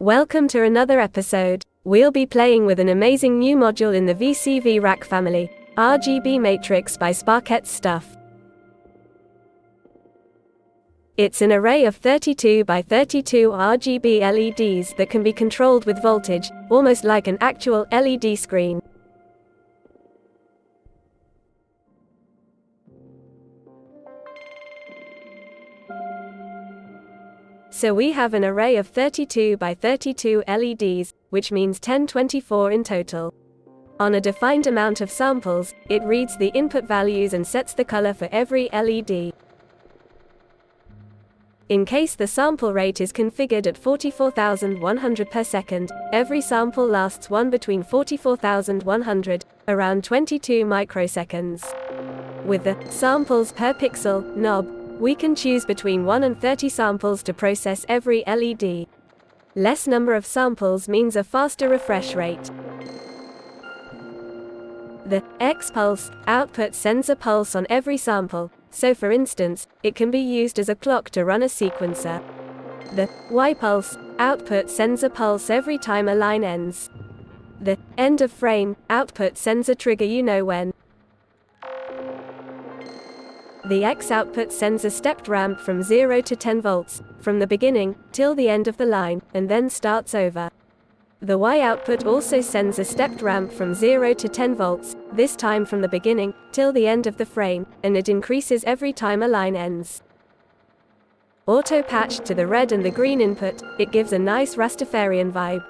Welcome to another episode. We'll be playing with an amazing new module in the VCV rack family, RGB Matrix by Sparkette Stuff. It's an array of 32 by 32 RGB LEDs that can be controlled with voltage, almost like an actual LED screen. So we have an array of 32 by 32 LEDs, which means 1024 in total. On a defined amount of samples, it reads the input values and sets the color for every LED. In case the sample rate is configured at 44,100 per second, every sample lasts one between 44,100, around 22 microseconds. With the samples per pixel knob, we can choose between 1 and 30 samples to process every LED. Less number of samples means a faster refresh rate. The X pulse output sends a pulse on every sample, so for instance, it can be used as a clock to run a sequencer. The Y pulse output sends a pulse every time a line ends. The end of frame output sends a trigger you know when. The X output sends a stepped ramp from 0 to 10 volts, from the beginning, till the end of the line, and then starts over. The Y output also sends a stepped ramp from 0 to 10 volts, this time from the beginning, till the end of the frame, and it increases every time a line ends. Auto patched to the red and the green input, it gives a nice Rastafarian vibe.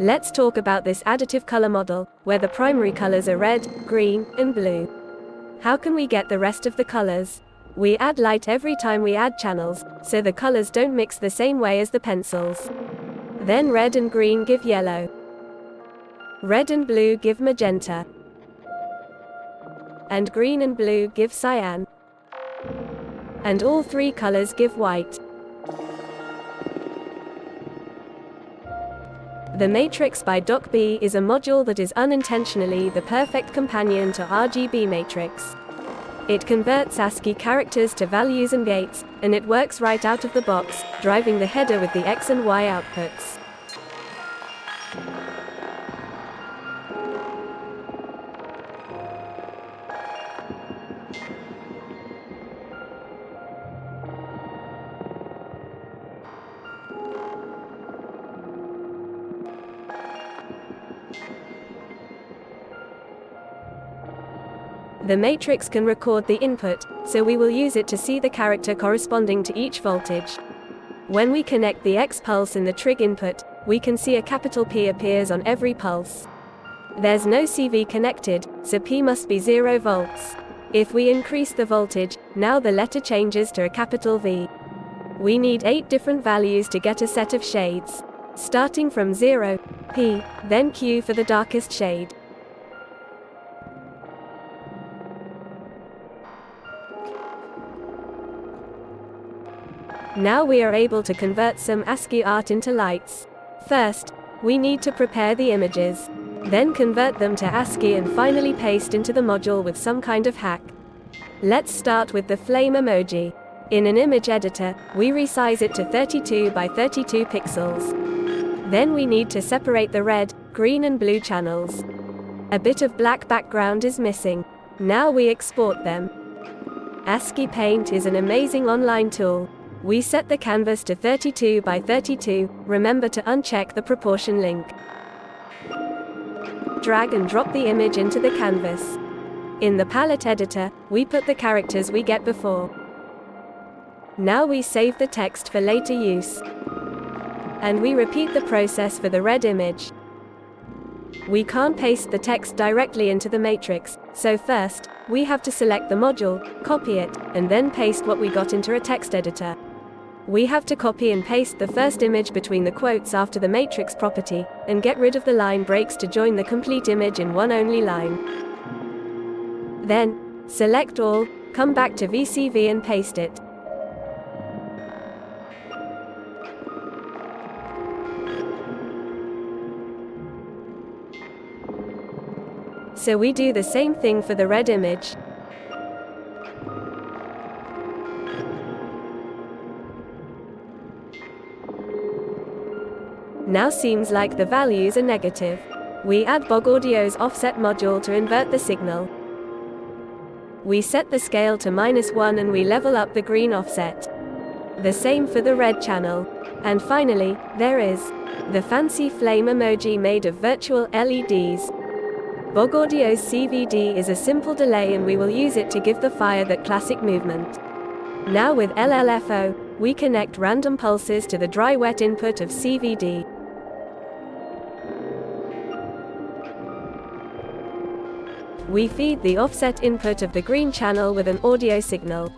Let's talk about this additive color model, where the primary colors are red, green, and blue. How can we get the rest of the colors? We add light every time we add channels, so the colors don't mix the same way as the pencils. Then red and green give yellow. Red and blue give magenta. And green and blue give cyan. And all three colors give white. The Matrix by Doc B is a module that is unintentionally the perfect companion to RGB Matrix. It converts ASCII characters to values and gates, and it works right out of the box, driving the header with the X and Y outputs. The matrix can record the input, so we will use it to see the character corresponding to each voltage. When we connect the X pulse in the trig input, we can see a capital P appears on every pulse. There's no CV connected, so P must be 0 volts. If we increase the voltage, now the letter changes to a capital V. We need 8 different values to get a set of shades. Starting from 0, P, then Q for the darkest shade. Now we are able to convert some ASCII art into lights. First, we need to prepare the images. Then convert them to ASCII and finally paste into the module with some kind of hack. Let's start with the flame emoji. In an image editor, we resize it to 32 by 32 pixels. Then we need to separate the red, green and blue channels. A bit of black background is missing. Now we export them. ASCII Paint is an amazing online tool. We set the canvas to 32 by 32, remember to uncheck the proportion link. Drag and drop the image into the canvas. In the palette editor, we put the characters we get before. Now we save the text for later use. And we repeat the process for the red image. We can't paste the text directly into the matrix, so first, we have to select the module, copy it, and then paste what we got into a text editor. We have to copy and paste the first image between the quotes after the matrix property, and get rid of the line breaks to join the complete image in one only line. Then, select all, come back to VCV and paste it. So we do the same thing for the red image. Now seems like the values are negative. We add BOG Audio's offset module to invert the signal. We set the scale to minus 1 and we level up the green offset. The same for the red channel. And finally, there is the fancy flame emoji made of virtual LEDs. BOG Audio's CVD is a simple delay and we will use it to give the fire that classic movement. Now with LLFO, we connect random pulses to the dry-wet input of CVD. We feed the offset input of the green channel with an audio signal.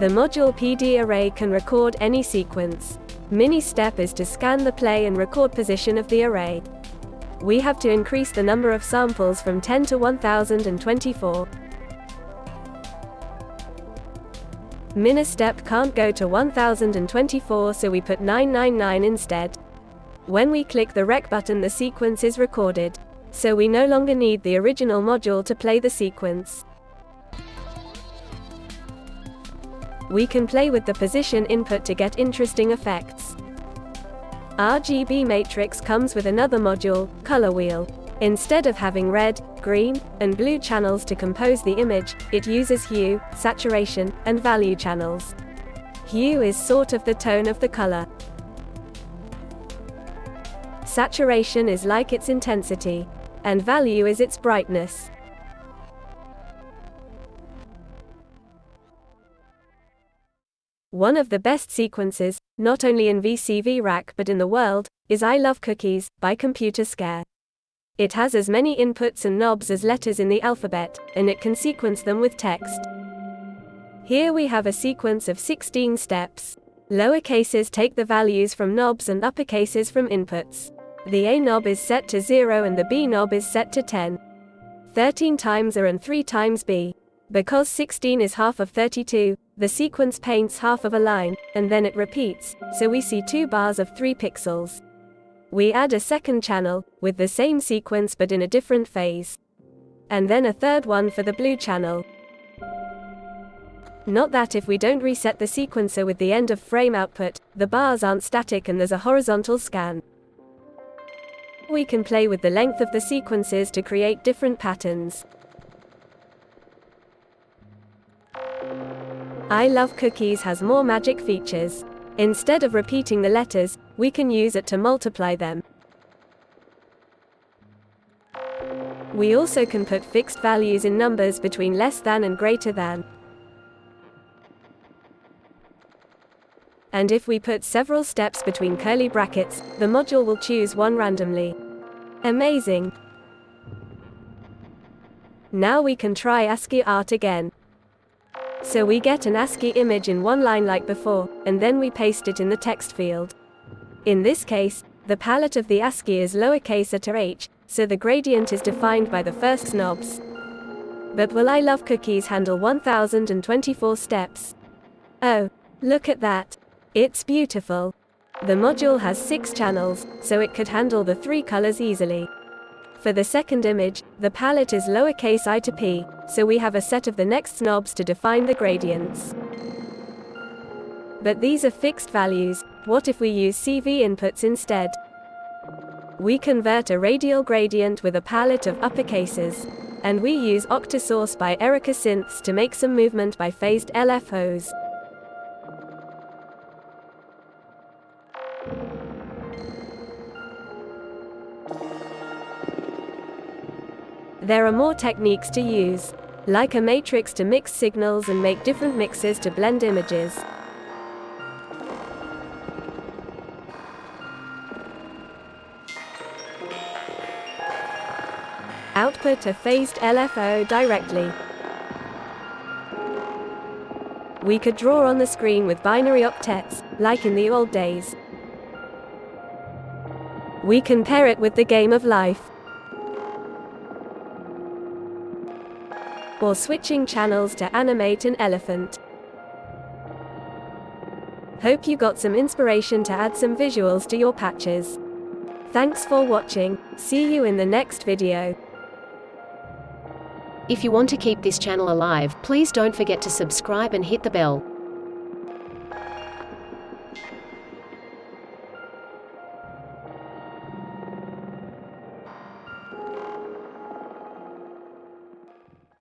The module PD array can record any sequence. Mini step is to scan the play and record position of the array. We have to increase the number of samples from 10 to 1024. Ministep can't go to 1024 so we put 999 instead. When we click the rec button the sequence is recorded. So we no longer need the original module to play the sequence. We can play with the position input to get interesting effects. RGB Matrix comes with another module, Color Wheel. Instead of having red, green, and blue channels to compose the image, it uses hue, saturation, and value channels. Hue is sort of the tone of the color. Saturation is like its intensity. And value is its brightness. One of the best sequences, not only in VCV Rack but in the world, is I Love Cookies, by Computerscare. It has as many inputs and knobs as letters in the alphabet, and it can sequence them with text. Here we have a sequence of 16 steps. Lower cases take the values from knobs and upper cases from inputs. The A knob is set to 0 and the B knob is set to 10. 13 times A and 3 times B. Because 16 is half of 32, the sequence paints half of a line, and then it repeats, so we see two bars of 3 pixels. We add a second channel, with the same sequence but in a different phase. And then a third one for the blue channel. Not that if we don't reset the sequencer with the end of frame output, the bars aren't static and there's a horizontal scan. We can play with the length of the sequences to create different patterns. I Love Cookies has more magic features. Instead of repeating the letters, we can use it to multiply them. We also can put fixed values in numbers between less than and greater than. And if we put several steps between curly brackets, the module will choose one randomly. Amazing! Now we can try ASCII art again. So we get an ASCII image in one line like before, and then we paste it in the text field. In this case, the palette of the ASCII is lowercase at h, so the gradient is defined by the first knobs. But will I Love Cookies handle 1024 steps? Oh, look at that. It's beautiful. The module has six channels, so it could handle the three colors easily. For the second image, the palette is lowercase i to p, so we have a set of the next knobs to define the gradients. But these are fixed values, what if we use CV inputs instead? We convert a radial gradient with a palette of uppercases. And we use Octosource by Erica Synths to make some movement by phased LFOs. There are more techniques to use, like a matrix to mix signals and make different mixes to blend images. Output a phased LFO directly. We could draw on the screen with binary octets, like in the old days. We can pair it with the game of life. Or switching channels to animate an elephant. Hope you got some inspiration to add some visuals to your patches. Thanks for watching, see you in the next video. If you want to keep this channel alive, please don't forget to subscribe and hit the bell.